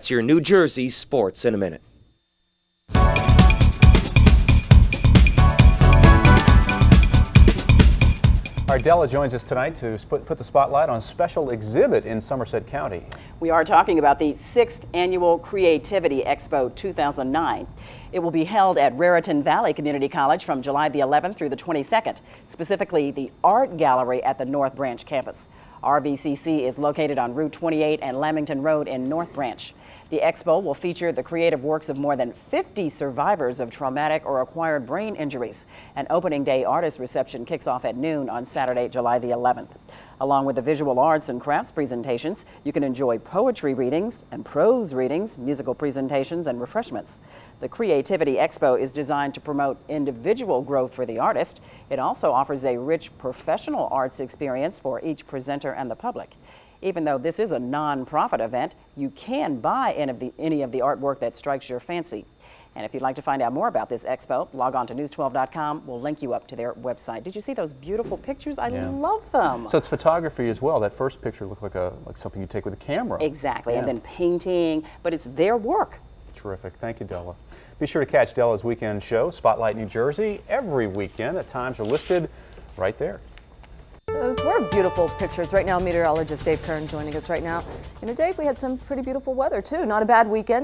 It's your New Jersey sports in a minute. Our Della joins us tonight to put, put the spotlight on a special exhibit in Somerset County. We are talking about the sixth annual Creativity Expo 2009. It will be held at Raritan Valley Community College from July the 11th through the 22nd, specifically the Art Gallery at the North Branch campus. RVCC is located on Route 28 and Lamington Road in North Branch. The expo will feature the creative works of more than 50 survivors of traumatic or acquired brain injuries. An opening day artist reception kicks off at noon on Saturday, July the 11th. Along with the visual arts and crafts presentations, you can enjoy poetry readings and prose readings, musical presentations, and refreshments. The Creativity Expo is designed to promote individual growth for the artist. It also offers a rich professional arts experience for each presenter and the public. Even though this is a non-profit event, you can buy any of, the, any of the artwork that strikes your fancy. And if you'd like to find out more about this expo, log on to news12.com. We'll link you up to their website. Did you see those beautiful pictures? I yeah. love them. So it's photography as well. That first picture looked like a like something you take with a camera. Exactly, yeah. and then painting, but it's their work. Terrific. Thank you, Della. Be sure to catch Della's weekend show, Spotlight New Jersey, every weekend. The times are listed right there. Those were beautiful pictures. Right now, meteorologist Dave Kern joining us right now. In a day, we had some pretty beautiful weather, too. Not a bad weekend.